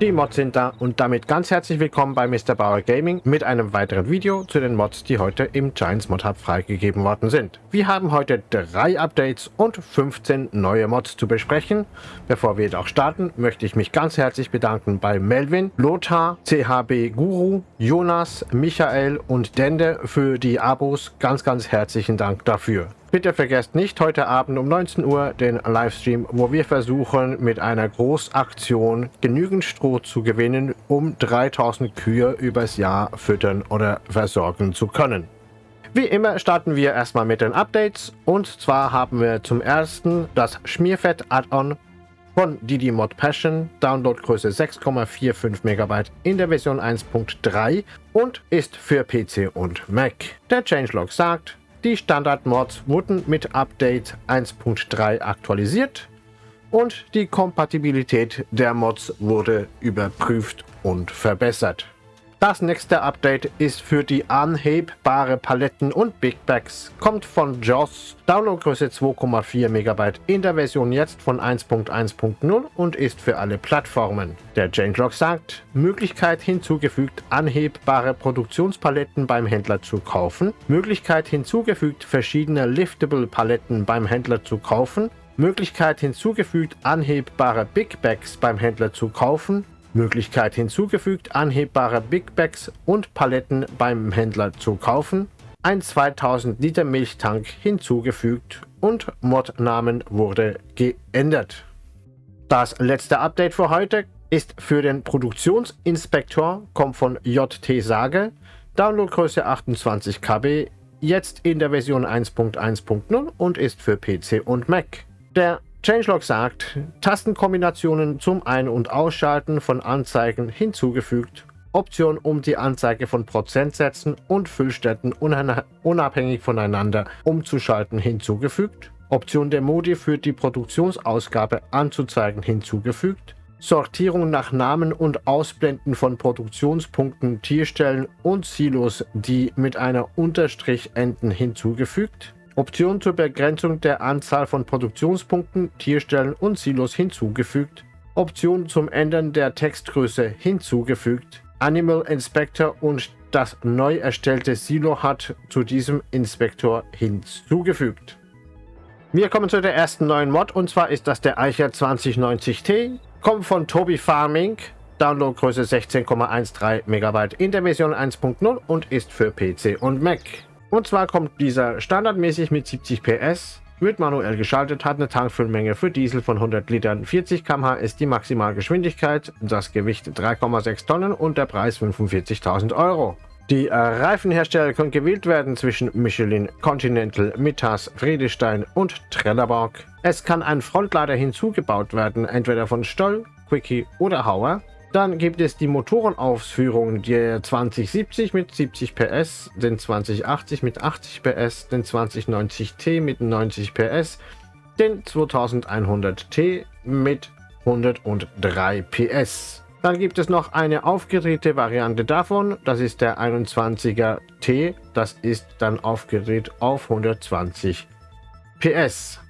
Die Mods sind da und damit ganz herzlich willkommen bei Mr. Bauer Gaming mit einem weiteren Video zu den Mods, die heute im Giants Mod Hub freigegeben worden sind. Wir haben heute drei Updates und 15 neue Mods zu besprechen. Bevor wir jedoch starten, möchte ich mich ganz herzlich bedanken bei Melvin, Lothar, CHB Guru, Jonas, Michael und Dende für die Abos. Ganz, ganz herzlichen Dank dafür. Bitte vergesst nicht heute Abend um 19 Uhr den Livestream, wo wir versuchen mit einer Großaktion genügend Stroh zu gewinnen, um 3000 Kühe übers Jahr füttern oder versorgen zu können. Wie immer starten wir erstmal mit den Updates und zwar haben wir zum ersten das Schmierfett Add-on von Didi Mod Passion, Downloadgröße 6,45 MB in der Version 1.3 und ist für PC und Mac. Der Changelog sagt, die Standard-Mods wurden mit Update 1.3 aktualisiert und die Kompatibilität der Mods wurde überprüft und verbessert. Das nächste Update ist für die anhebbare Paletten und Big Bags, kommt von JOS, Downloadgröße 2,4 MB in der Version jetzt von 1.1.0 und ist für alle Plattformen. Der Changelog sagt, Möglichkeit hinzugefügt, anhebbare Produktionspaletten beim Händler zu kaufen, Möglichkeit hinzugefügt, verschiedene Liftable Paletten beim Händler zu kaufen, Möglichkeit hinzugefügt, anhebbare Big Bags beim Händler zu kaufen, Möglichkeit hinzugefügt, anhebbare Big Bags und Paletten beim Händler zu kaufen, ein 2000 Liter Milchtank hinzugefügt und Modnamen wurde geändert. Das letzte Update für heute ist für den Produktionsinspektor, kommt von JT Sage, Downloadgröße 28 KB, jetzt in der Version 1.1.0 und ist für PC und Mac. Der Changelog sagt, Tastenkombinationen zum Ein- und Ausschalten von Anzeigen hinzugefügt, Option um die Anzeige von Prozentsätzen und Füllstätten unabhängig voneinander umzuschalten hinzugefügt, Option der Modi für die Produktionsausgabe anzuzeigen hinzugefügt, Sortierung nach Namen und Ausblenden von Produktionspunkten, Tierstellen und Silos, die mit einer Unterstrich enden hinzugefügt, Option zur Begrenzung der Anzahl von Produktionspunkten, Tierstellen und Silos hinzugefügt. Option zum Ändern der Textgröße hinzugefügt. Animal Inspector und das neu erstellte Silo hat zu diesem Inspektor hinzugefügt. Wir kommen zu der ersten neuen Mod und zwar ist das der Eicher 2090T. Kommt von Toby Farming, Downloadgröße 16,13 MB in der Version 1.0 und ist für PC und Mac. Und zwar kommt dieser standardmäßig mit 70 PS, wird manuell geschaltet, hat eine Tankfüllmenge für Diesel von 100 Litern, 40 km/h ist die Maximalgeschwindigkeit, das Gewicht 3,6 Tonnen und der Preis 45.000 Euro. Die äh, Reifenhersteller können gewählt werden zwischen Michelin, Continental, Mittas, Friedestein und Trelleborg. Es kann ein Frontlader hinzugebaut werden, entweder von Stoll, Quickie oder Hauer. Dann gibt es die Motorenausführung der 2070 mit 70 PS, den 2080 mit 80 PS, den 2090T mit 90 PS, den 2100T mit 103 PS. Dann gibt es noch eine aufgedrehte Variante davon, das ist der 21er T, das ist dann aufgedreht auf 120 PS.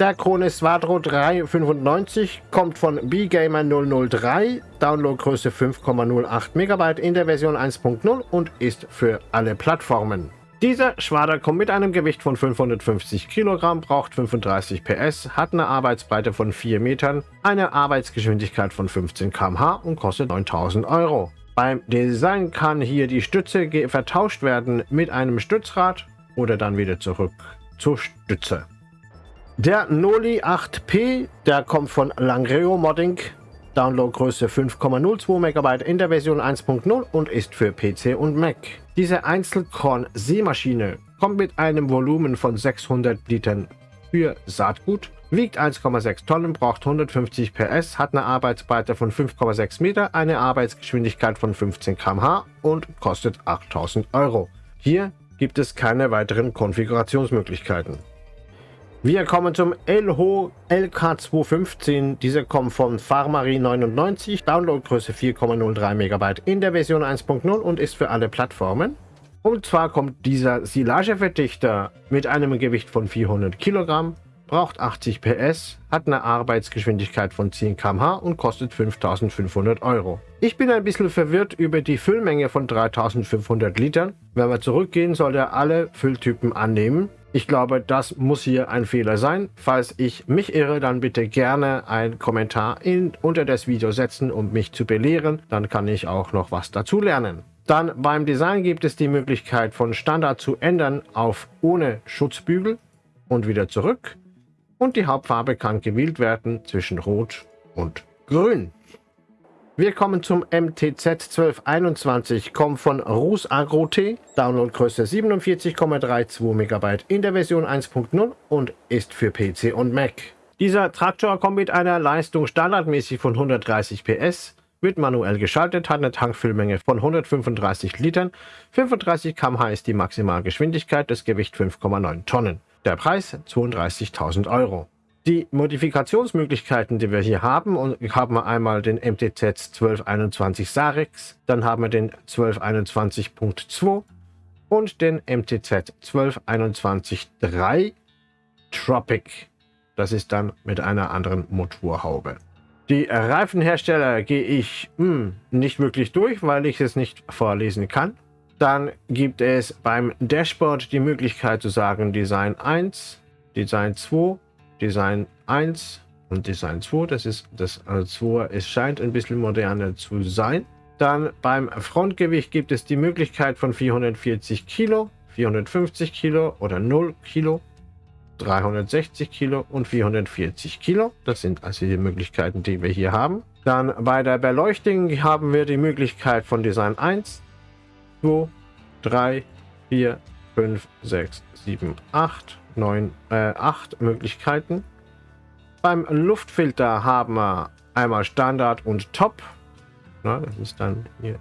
Der Krone Svadro 395 kommt von BGamer 003, Downloadgröße 5,08 MB in der Version 1.0 und ist für alle Plattformen. Dieser Schwader kommt mit einem Gewicht von 550 Kilogramm, braucht 35 PS, hat eine Arbeitsbreite von 4 Metern, eine Arbeitsgeschwindigkeit von 15 km/h und kostet 9000 Euro. Beim Design kann hier die Stütze vertauscht werden mit einem Stützrad oder dann wieder zurück zur Stütze. Der Noli 8P, der kommt von Langreo Modding, Downloadgröße 5,02 MB in der Version 1.0 und ist für PC und Mac. Diese Einzelkorn-Seemaschine kommt mit einem Volumen von 600 Litern für Saatgut, wiegt 1,6 Tonnen, braucht 150 PS, hat eine Arbeitsbreite von 5,6 Meter, eine Arbeitsgeschwindigkeit von 15 km/h und kostet 8000 Euro. Hier gibt es keine weiteren Konfigurationsmöglichkeiten. Wir kommen zum Elho LK215. Diese kommt von Farmari 99, Downloadgröße 4,03 MB in der Version 1.0 und ist für alle Plattformen. Und zwar kommt dieser Silageverdichter mit einem Gewicht von 400 Kilogramm, braucht 80 PS, hat eine Arbeitsgeschwindigkeit von 10 km/h und kostet 5500 Euro. Ich bin ein bisschen verwirrt über die Füllmenge von 3500 Litern. Wenn wir zurückgehen, soll er alle Fülltypen annehmen. Ich glaube, das muss hier ein Fehler sein. Falls ich mich irre, dann bitte gerne einen Kommentar in, unter das Video setzen, um mich zu belehren. Dann kann ich auch noch was dazu lernen. Dann beim Design gibt es die Möglichkeit von Standard zu ändern auf ohne Schutzbügel und wieder zurück. Und die Hauptfarbe kann gewählt werden zwischen Rot und Grün. Wir kommen zum MTZ 1221, kommt von Rus Agro T, Downloadgröße 47,32 MB in der Version 1.0 und ist für PC und Mac. Dieser Traktor kommt mit einer Leistung standardmäßig von 130 PS, wird manuell geschaltet, hat eine Tankfüllmenge von 135 Litern, 35 km/h ist die Maximalgeschwindigkeit, das Gewicht 5,9 Tonnen. Der Preis 32.000 Euro. Die Modifikationsmöglichkeiten, die wir hier haben, und haben wir einmal den MTZ 1221 Sarex, dann haben wir den 1221.2 und den MTZ 1221.3 Tropic. Das ist dann mit einer anderen Motorhaube. Die Reifenhersteller gehe ich hm, nicht wirklich durch, weil ich es nicht vorlesen kann. Dann gibt es beim Dashboard die Möglichkeit zu sagen Design 1, Design 2, Design 1 und Design 2. Das ist das also 2. Es scheint ein bisschen moderner zu sein. Dann beim Frontgewicht gibt es die Möglichkeit von 440 Kilo, 450 Kilo oder 0 Kilo. 360 Kilo und 440 Kilo. Das sind also die Möglichkeiten, die wir hier haben. Dann bei der Beleuchtung haben wir die Möglichkeit von Design 1, 2, 3, 4, 5, 6, 7, 8, 9, äh, 8 Möglichkeiten. Beim Luftfilter haben wir einmal Standard und Top. Na, das ist dann hier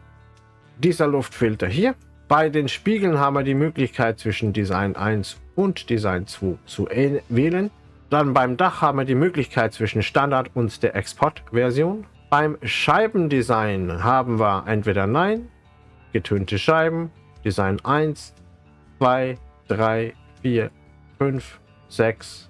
dieser Luftfilter hier. Bei den Spiegeln haben wir die Möglichkeit zwischen Design 1 und Design 2 zu wählen. Dann beim Dach haben wir die Möglichkeit zwischen Standard und der Export-Version. Beim Scheibendesign haben wir entweder Nein, getönte Scheiben, Design 1, 2, 3, 4, 5, 6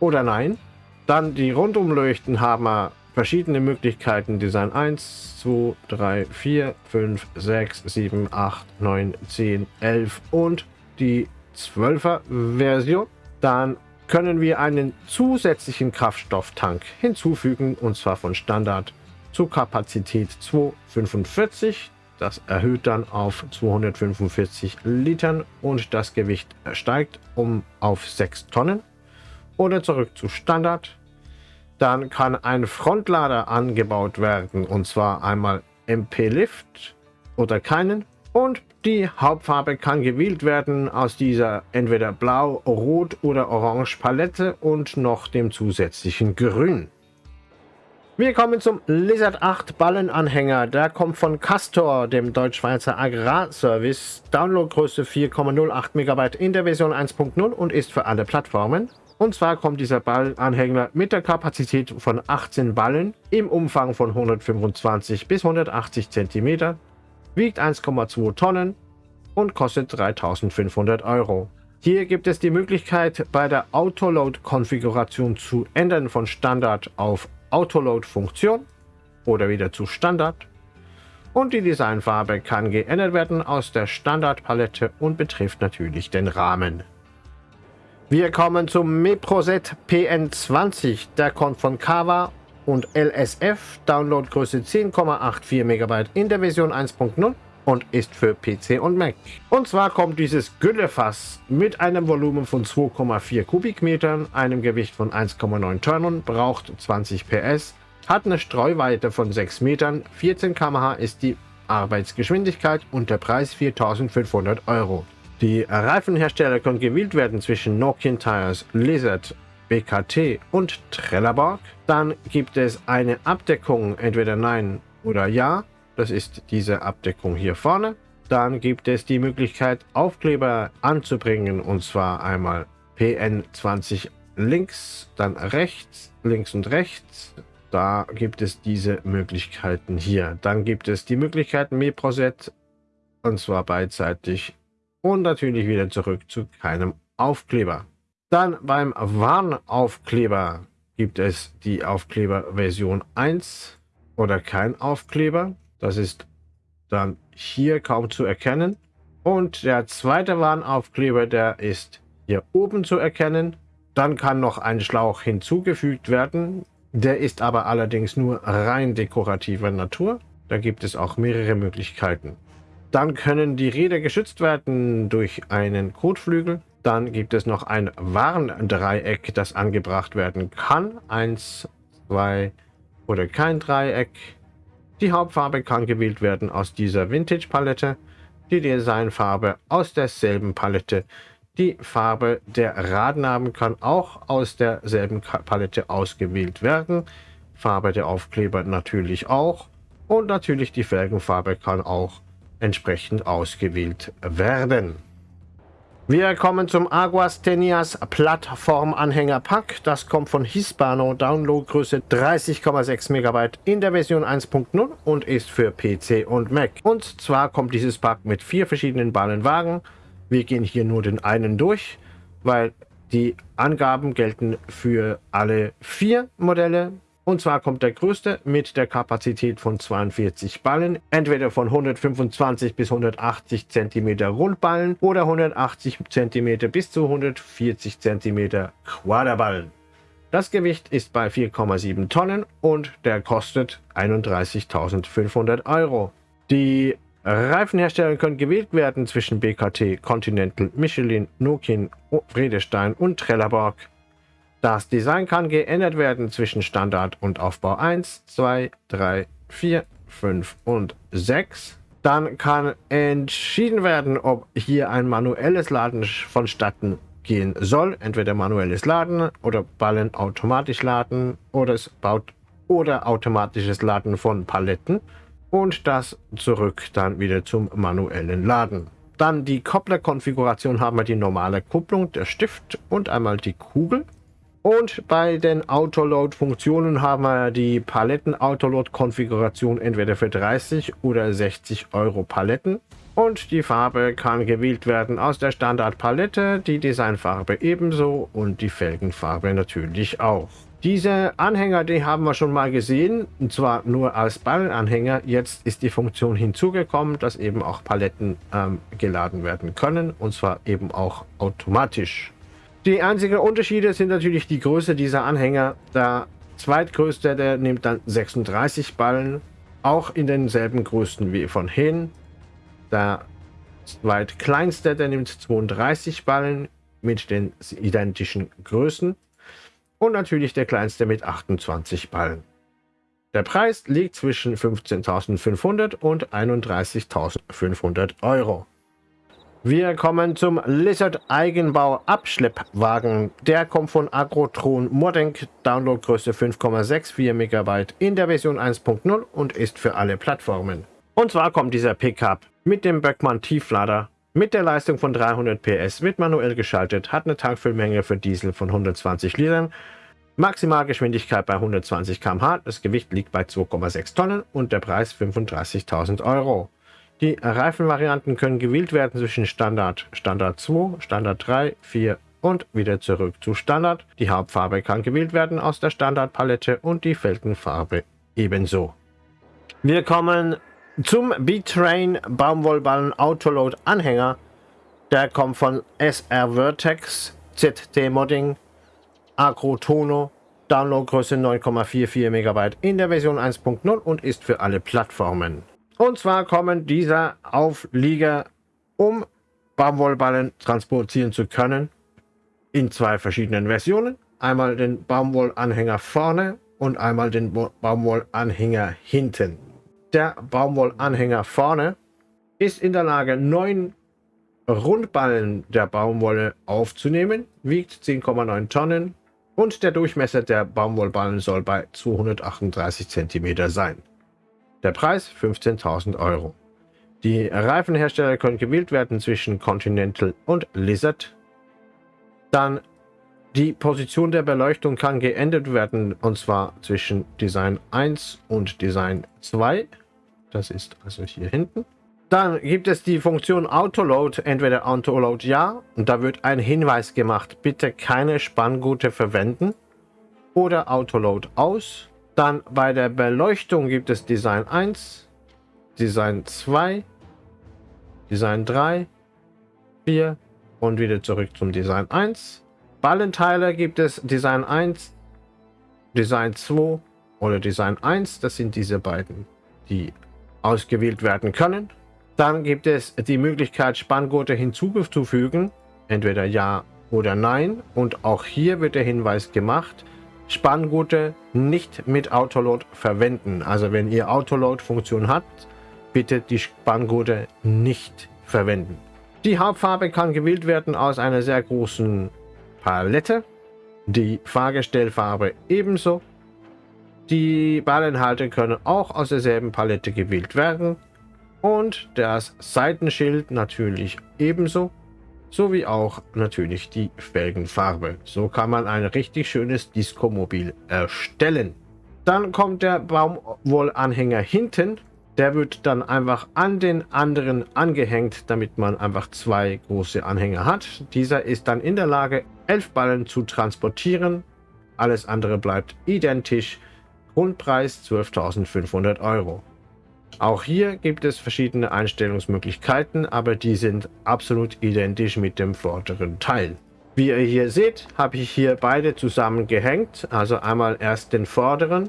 oder Nein. Dann die Rundumleuchten haben wir verschiedene Möglichkeiten. Design 1, 2, 3, 4, 5, 6, 7, 8, 9, 10, 11 und die 12er Version. Dann können wir einen zusätzlichen Kraftstofftank hinzufügen und zwar von Standard zu Kapazität 245. Das erhöht dann auf 245 Litern und das Gewicht steigt um auf 6 Tonnen. Oder zurück zu Standard dann kann ein Frontlader angebaut werden und zwar einmal MP-Lift oder keinen. Und die Hauptfarbe kann gewählt werden aus dieser entweder blau, rot oder orange Palette und noch dem zusätzlichen Grün. Wir kommen zum Lizard 8 Ballenanhänger. Der kommt von Castor, dem Deutschschweizer Agrarservice. Downloadgröße 4,08 MB in der Version 1.0 und ist für alle Plattformen. Und zwar kommt dieser Ballanhänger mit der Kapazität von 18 Ballen im Umfang von 125 bis 180 cm, wiegt 1,2 Tonnen und kostet 3500 Euro. Hier gibt es die Möglichkeit bei der Autoload-Konfiguration zu ändern von Standard auf Autoload-Funktion oder wieder zu Standard. Und die Designfarbe kann geändert werden aus der Standardpalette und betrifft natürlich den Rahmen. Wir kommen zum Meproset PN20. Der kommt von Kava und LSF. Downloadgröße 10,84 MB in der Version 1.0 und ist für PC und Mac. Und zwar kommt dieses Güllefass mit einem Volumen von 2,4 Kubikmetern, einem Gewicht von 1,9 Tonnen, braucht 20 PS, hat eine Streuweite von 6 Metern, 14 km/h ist die Arbeitsgeschwindigkeit und der Preis 4500 Euro. Die Reifenhersteller können gewählt werden zwischen Nokian Tires, Lizard, BKT und Trelleborg. Dann gibt es eine Abdeckung, entweder Nein oder Ja. Das ist diese Abdeckung hier vorne. Dann gibt es die Möglichkeit, Aufkleber anzubringen, und zwar einmal PN20 links, dann rechts, links und rechts. Da gibt es diese Möglichkeiten hier. Dann gibt es die Möglichkeiten MeProset, und zwar beidseitig und natürlich wieder zurück zu keinem Aufkleber. Dann beim Warnaufkleber gibt es die Aufkleber Version 1 oder kein Aufkleber. Das ist dann hier kaum zu erkennen. Und der zweite Warnaufkleber, der ist hier oben zu erkennen. Dann kann noch ein Schlauch hinzugefügt werden. Der ist aber allerdings nur rein dekorativer Natur. Da gibt es auch mehrere Möglichkeiten. Dann können die Räder geschützt werden durch einen Kotflügel. Dann gibt es noch ein Warndreieck, das angebracht werden kann. Eins, zwei oder kein Dreieck. Die Hauptfarbe kann gewählt werden aus dieser Vintage-Palette. Die Designfarbe aus derselben Palette. Die Farbe der Radnamen kann auch aus derselben Palette ausgewählt werden. Farbe der Aufkleber natürlich auch. Und natürlich die Felgenfarbe kann auch entsprechend ausgewählt werden. Wir kommen zum Aguas Tenias Plattformanhänger-Pack. Das kommt von Hispano, Downloadgröße 30,6 MB in der Version 1.0 und ist für PC und Mac. Und zwar kommt dieses Pack mit vier verschiedenen Ballenwagen. Wir gehen hier nur den einen durch, weil die Angaben gelten für alle vier Modelle. Und zwar kommt der größte mit der Kapazität von 42 Ballen, entweder von 125 bis 180 cm Rundballen oder 180 cm bis zu 140 cm Quaderballen. Das Gewicht ist bei 4,7 Tonnen und der kostet 31.500 Euro. Die Reifenhersteller können gewählt werden zwischen BKT, Continental, Michelin, Nokian, Vredestein und Trelleborg. Das Design kann geändert werden zwischen Standard und Aufbau 1, 2, 3, 4, 5 und 6. Dann kann entschieden werden, ob hier ein manuelles Laden vonstatten gehen soll. Entweder manuelles Laden oder Ballen automatisch laden oder es baut oder automatisches Laden von Paletten und das zurück dann wieder zum manuellen Laden. Dann die Kopplerkonfiguration haben wir die normale Kupplung, der Stift und einmal die Kugel. Und bei den Autoload-Funktionen haben wir die Paletten-Autoload-Konfiguration entweder für 30 oder 60 Euro Paletten. Und die Farbe kann gewählt werden aus der Standardpalette, die Designfarbe ebenso und die Felgenfarbe natürlich auch. Diese Anhänger, die haben wir schon mal gesehen, und zwar nur als Ballenanhänger. Jetzt ist die Funktion hinzugekommen, dass eben auch Paletten ähm, geladen werden können, und zwar eben auch automatisch. Die einzigen Unterschiede sind natürlich die Größe dieser Anhänger. Der zweitgrößte, der nimmt dann 36 Ballen, auch in denselben Größen wie von hin. Der zweitkleinste, der nimmt 32 Ballen mit den identischen Größen. Und natürlich der kleinste mit 28 Ballen. Der Preis liegt zwischen 15.500 und 31.500 Euro. Wir kommen zum Lizard Eigenbau Abschleppwagen. Der kommt von Agrotron Modenk, Downloadgröße 5,64 MB in der Version 1.0 und ist für alle Plattformen. Und zwar kommt dieser Pickup mit dem Böckmann Tieflader mit der Leistung von 300 PS, wird manuell geschaltet, hat eine Tankfüllmenge für Diesel von 120 Litern, Maximalgeschwindigkeit bei 120 km/h, das Gewicht liegt bei 2,6 Tonnen und der Preis 35.000 Euro. Die Reifenvarianten können gewählt werden zwischen Standard, Standard 2, Standard 3, 4 und wieder zurück zu Standard. Die Hauptfarbe kann gewählt werden aus der Standardpalette und die Felgenfarbe ebenso. Wir kommen zum B-Train Baumwollballen Autoload Anhänger. Der kommt von SR Vertex, ZT Modding, Agrotono, Downloadgröße 9,44 MB in der Version 1.0 und ist für alle Plattformen. Und zwar kommen dieser Auflieger, um Baumwollballen transportieren zu können, in zwei verschiedenen Versionen. Einmal den Baumwollanhänger vorne und einmal den Baumwollanhänger hinten. Der Baumwollanhänger vorne ist in der Lage, neun Rundballen der Baumwolle aufzunehmen, wiegt 10,9 Tonnen und der Durchmesser der Baumwollballen soll bei 238 cm sein. Der Preis 15.000 Euro. Die Reifenhersteller können gewählt werden zwischen Continental und Lizard. Dann die Position der Beleuchtung kann geändert werden und zwar zwischen Design 1 und Design 2. Das ist also hier hinten. Dann gibt es die Funktion Autoload, entweder Autoload ja, und da wird ein Hinweis gemacht, bitte keine Spanngurte verwenden, oder Autoload aus. Dann bei der Beleuchtung gibt es Design 1, Design 2, Design 3, 4 und wieder zurück zum Design 1. Ballenteile gibt es Design 1, Design 2 oder Design 1. Das sind diese beiden, die ausgewählt werden können. Dann gibt es die Möglichkeit, Spanngurte hinzuzufügen, entweder Ja oder Nein. Und auch hier wird der Hinweis gemacht, Spanngurte nicht mit Autoload verwenden. Also wenn ihr Autoload-Funktion habt, bitte die Spanngurte nicht verwenden. Die Hauptfarbe kann gewählt werden aus einer sehr großen Palette. Die Fahrgestellfarbe ebenso. Die Ballenhalter können auch aus derselben Palette gewählt werden und das Seitenschild natürlich ebenso, sowie auch natürlich die Felgenfarbe. So kann man ein richtig schönes Disco-Mobil erstellen. Dann kommt der Baumwollanhänger hinten. Der wird dann einfach an den anderen angehängt, damit man einfach zwei große Anhänger hat. Dieser ist dann in der Lage, elf Ballen zu transportieren. Alles andere bleibt identisch. Grundpreis 12.500 Euro. Auch hier gibt es verschiedene Einstellungsmöglichkeiten, aber die sind absolut identisch mit dem vorderen Teil. Wie ihr hier seht, habe ich hier beide zusammengehängt. Also einmal erst den vorderen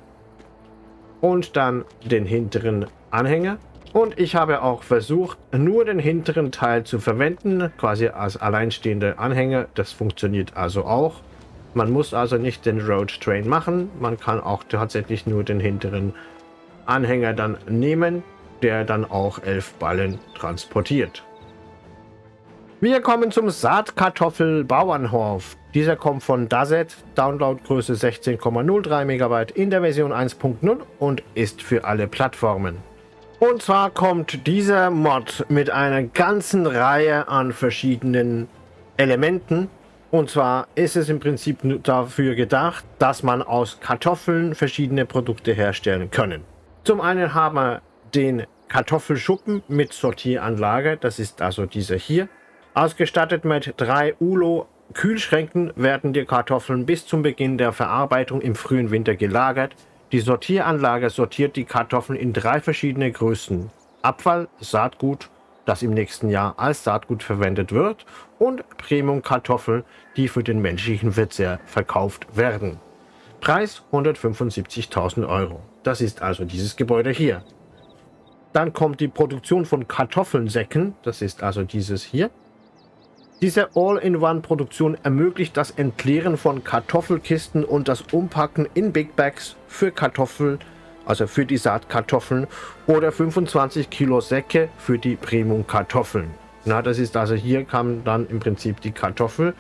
und dann den hinteren Anhänger. Und ich habe auch versucht, nur den hinteren Teil zu verwenden, quasi als alleinstehender Anhänger. Das funktioniert also auch. Man muss also nicht den Road Train machen. Man kann auch tatsächlich nur den hinteren Anhänger dann nehmen, der dann auch elf Ballen transportiert. Wir kommen zum Saatkartoffel-Bauernhof. Dieser kommt von Dazet, Downloadgröße 16,03 MB in der Version 1.0 und ist für alle Plattformen. Und zwar kommt dieser Mod mit einer ganzen Reihe an verschiedenen Elementen. Und zwar ist es im Prinzip dafür gedacht, dass man aus Kartoffeln verschiedene Produkte herstellen können. Zum einen haben wir den Kartoffelschuppen mit Sortieranlage, das ist also dieser hier. Ausgestattet mit drei ULO Kühlschränken werden die Kartoffeln bis zum Beginn der Verarbeitung im frühen Winter gelagert. Die Sortieranlage sortiert die Kartoffeln in drei verschiedene Größen. Abfall, Saatgut, das im nächsten Jahr als Saatgut verwendet wird und Premium-Kartoffeln, die für den menschlichen Verzehr verkauft werden. Preis 175.000 Euro. Das ist also dieses Gebäude hier. Dann kommt die Produktion von Kartoffelsäcken. Das ist also dieses hier. Diese All-in-One-Produktion ermöglicht das Entleeren von Kartoffelkisten und das Umpacken in Big Bags für Kartoffeln, also für die Saatkartoffeln oder 25 Kilo Säcke für die Premium-Kartoffeln. Na, das ist also hier kann dann im Prinzip die Kartoffel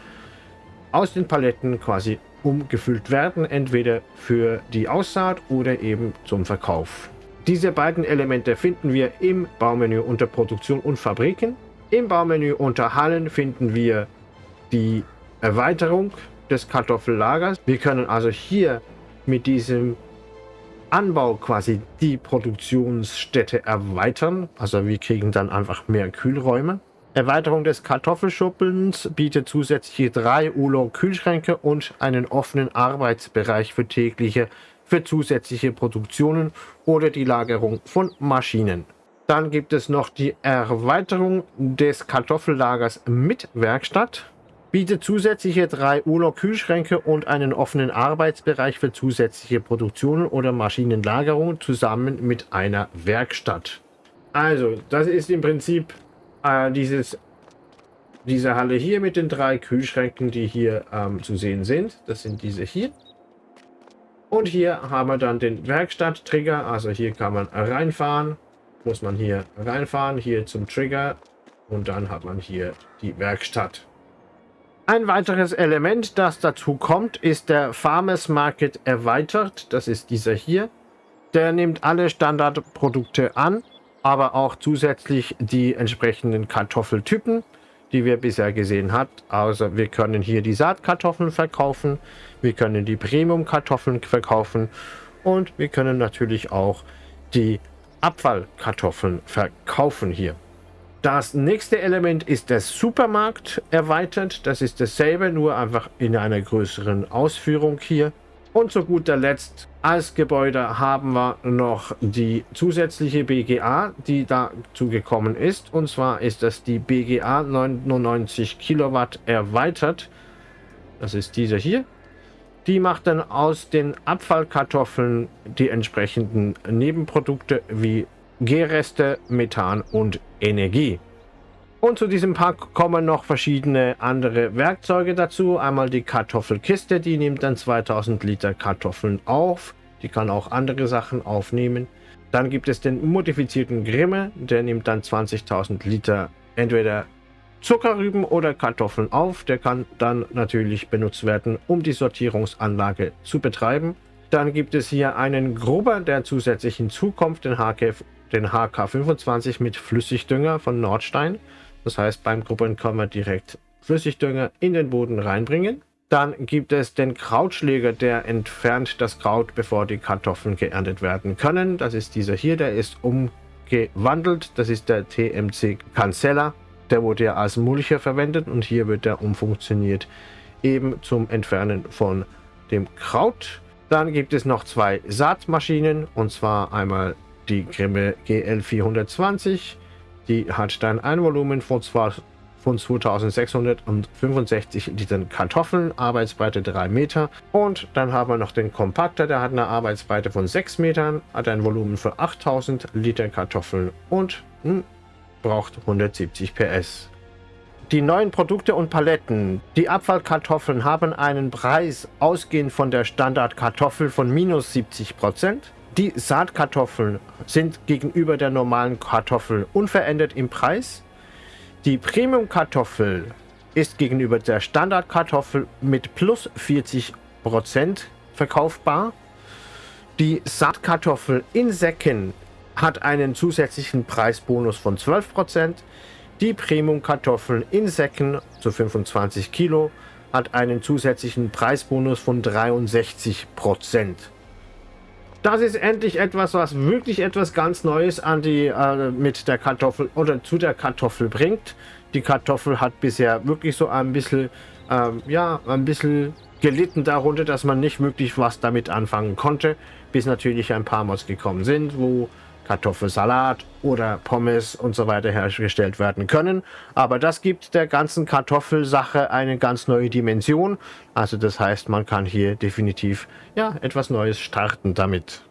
aus den Paletten quasi umgefüllt werden, entweder für die Aussaat oder eben zum Verkauf. Diese beiden Elemente finden wir im Baumenü unter Produktion und Fabriken. Im Baumenü unter Hallen finden wir die Erweiterung des Kartoffellagers. Wir können also hier mit diesem Anbau quasi die Produktionsstätte erweitern. Also wir kriegen dann einfach mehr Kühlräume. Erweiterung des Kartoffelschuppens bietet zusätzliche drei ULO-Kühlschränke und einen offenen Arbeitsbereich für tägliche, für zusätzliche Produktionen oder die Lagerung von Maschinen. Dann gibt es noch die Erweiterung des Kartoffellagers mit Werkstatt, bietet zusätzliche drei ULO-Kühlschränke und einen offenen Arbeitsbereich für zusätzliche Produktionen oder Maschinenlagerung zusammen mit einer Werkstatt. Also, das ist im Prinzip äh, dieses, diese Halle hier mit den drei Kühlschränken, die hier ähm, zu sehen sind. Das sind diese hier. Und hier haben wir dann den Werkstatt-Trigger. Also hier kann man reinfahren. Muss man hier reinfahren, hier zum Trigger. Und dann hat man hier die Werkstatt. Ein weiteres Element, das dazu kommt, ist der Farmers Market erweitert. Das ist dieser hier. Der nimmt alle Standardprodukte an aber auch zusätzlich die entsprechenden Kartoffeltypen, die wir bisher gesehen haben. Also wir können hier die Saatkartoffeln verkaufen, wir können die Premium-Kartoffeln verkaufen und wir können natürlich auch die Abfallkartoffeln verkaufen hier. Das nächste Element ist der Supermarkt erweitert. Das ist dasselbe, nur einfach in einer größeren Ausführung hier. Und zu guter Letzt als Gebäude haben wir noch die zusätzliche BGA, die dazu gekommen ist. Und zwar ist das die BGA 99 Kilowatt erweitert. Das ist diese hier. Die macht dann aus den Abfallkartoffeln die entsprechenden Nebenprodukte wie Gärreste, Methan und Energie. Und zu diesem Pack kommen noch verschiedene andere Werkzeuge dazu. Einmal die Kartoffelkiste, die nimmt dann 2000 Liter Kartoffeln auf. Die kann auch andere Sachen aufnehmen. Dann gibt es den modifizierten Grimme, der nimmt dann 20.000 Liter entweder Zuckerrüben oder Kartoffeln auf. Der kann dann natürlich benutzt werden, um die Sortierungsanlage zu betreiben. Dann gibt es hier einen Grubber, der zusätzlich hinzukommt, den, den HK25 mit Flüssigdünger von Nordstein. Das heißt, beim Grubbern kann man direkt Flüssigdünger in den Boden reinbringen. Dann gibt es den Krautschläger, der entfernt das Kraut, bevor die Kartoffeln geerntet werden können. Das ist dieser hier, der ist umgewandelt. Das ist der TMC Cancella. Der wurde ja als Mulcher verwendet und hier wird er umfunktioniert eben zum Entfernen von dem Kraut. Dann gibt es noch zwei Saatmaschinen und zwar einmal die Grimme GL 420 die hat dann ein Volumen von, zwar, von 2665 Litern Kartoffeln, Arbeitsbreite 3 Meter. Und dann haben wir noch den Kompakter, der hat eine Arbeitsbreite von 6 Metern, hat ein Volumen von 8000 Liter Kartoffeln und hm, braucht 170 PS. Die neuen Produkte und Paletten. Die Abfallkartoffeln haben einen Preis ausgehend von der Standardkartoffel von minus 70 Prozent. Die Saatkartoffeln sind gegenüber der normalen Kartoffel unverändert im Preis. Die Premium-Kartoffel ist gegenüber der Standardkartoffel mit plus 40% verkaufbar. Die Saatkartoffel in Säcken hat einen zusätzlichen Preisbonus von 12%. Die Premium-Kartoffeln in Säcken zu 25 Kilo hat einen zusätzlichen Preisbonus von 63%. Das ist endlich etwas, was wirklich etwas ganz Neues an die äh, mit der Kartoffel oder zu der Kartoffel bringt. Die Kartoffel hat bisher wirklich so ein bisschen, ähm, ja, ein bisschen gelitten darunter, dass man nicht wirklich was damit anfangen konnte, bis natürlich ein paar Mods gekommen sind, wo Kartoffelsalat oder Pommes und so weiter hergestellt werden können. Aber das gibt der ganzen Kartoffelsache eine ganz neue Dimension. Also das heißt, man kann hier definitiv ja, etwas Neues starten damit.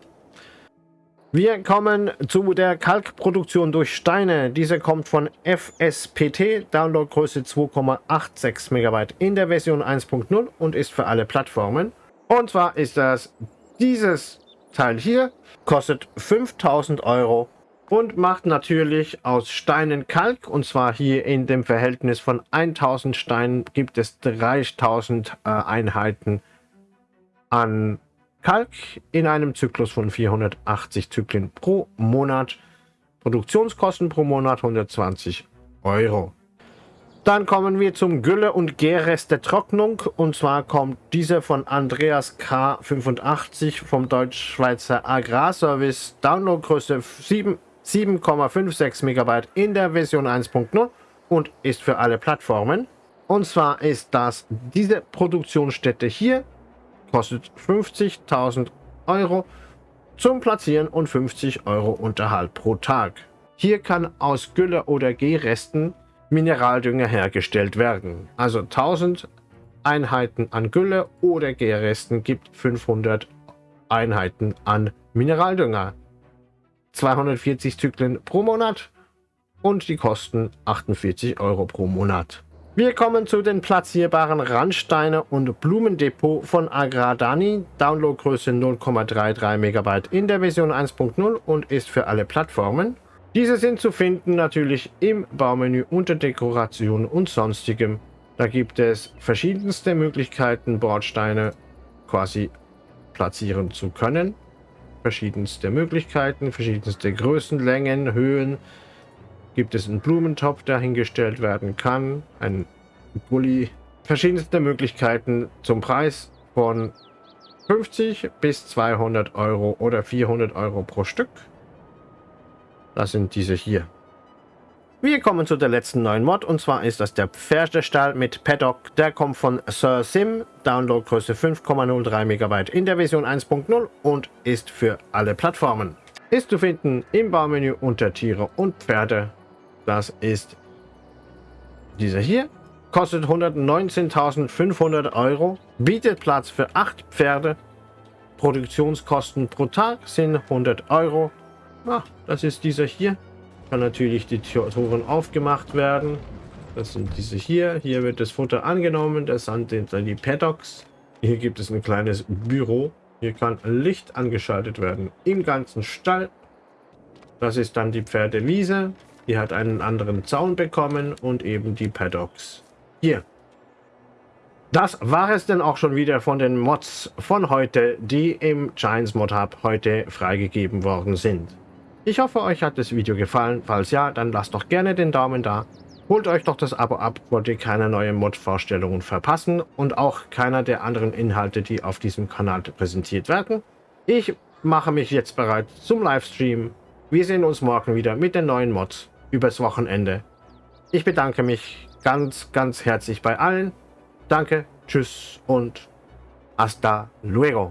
Wir kommen zu der Kalkproduktion durch Steine. Diese kommt von FSPT, Downloadgröße 2,86 MB in der Version 1.0 und ist für alle Plattformen. Und zwar ist das dieses Teil hier kostet 5000 Euro und macht natürlich aus Steinen Kalk. Und zwar hier in dem Verhältnis von 1000 Steinen gibt es 3000 äh, Einheiten an Kalk in einem Zyklus von 480 Zyklen pro Monat. Produktionskosten pro Monat 120 Euro. Dann kommen wir zum Gülle- und Gärreste Trocknung. Und zwar kommt diese von Andreas K85 vom Deutsch-Schweizer Agrarservice. Downloadgröße 7,56 MB in der Version 1.0 und ist für alle Plattformen. Und zwar ist das diese Produktionsstätte hier. Kostet 50.000 Euro zum Platzieren und 50 Euro Unterhalt pro Tag. Hier kann aus Gülle oder Gehresten Mineraldünger hergestellt werden. Also 1000 Einheiten an Gülle oder Gärresten gibt 500 Einheiten an Mineraldünger. 240 Zyklen pro Monat und die kosten 48 Euro pro Monat. Wir kommen zu den platzierbaren Randsteine und Blumendepot von Agradani. Downloadgröße 0,33 MB in der Version 1.0 und ist für alle Plattformen. Diese sind zu finden natürlich im Baumenü unter Dekoration und sonstigem. Da gibt es verschiedenste Möglichkeiten, Bordsteine quasi platzieren zu können. Verschiedenste Möglichkeiten, verschiedenste Größen, Längen, Höhen. Gibt es einen Blumentopf, der hingestellt werden kann, ein Gully. Verschiedenste Möglichkeiten zum Preis von 50 bis 200 Euro oder 400 Euro pro Stück. Das sind diese hier. Wir kommen zu der letzten neuen Mod und zwar ist das der Pferdestall mit Paddock. Der kommt von Sir Sim, Downloadgröße 5,03 MB in der Version 1.0 und ist für alle Plattformen. Ist zu finden im Baumenü unter Tiere und Pferde. Das ist dieser hier. Kostet 119.500 Euro, bietet Platz für 8 Pferde. Produktionskosten pro Tag sind 100 Euro. Ah, das ist dieser hier kann natürlich die Toren aufgemacht werden. Das sind diese hier. Hier wird das Futter angenommen. Das sind dann die Paddocks. Hier gibt es ein kleines Büro. Hier kann Licht angeschaltet werden im ganzen Stall. Das ist dann die Pferdewiese. Die hat einen anderen Zaun bekommen und eben die Paddocks. Hier. Das war es denn auch schon wieder von den Mods von heute, die im Giants Mod Hub heute freigegeben worden sind. Ich hoffe, euch hat das Video gefallen. Falls ja, dann lasst doch gerne den Daumen da. Holt euch doch das Abo ab, wollt ihr keine neuen Mod-Vorstellungen verpassen und auch keiner der anderen Inhalte, die auf diesem Kanal präsentiert werden. Ich mache mich jetzt bereit zum Livestream. Wir sehen uns morgen wieder mit den neuen Mods übers Wochenende. Ich bedanke mich ganz, ganz herzlich bei allen. Danke, tschüss und hasta luego.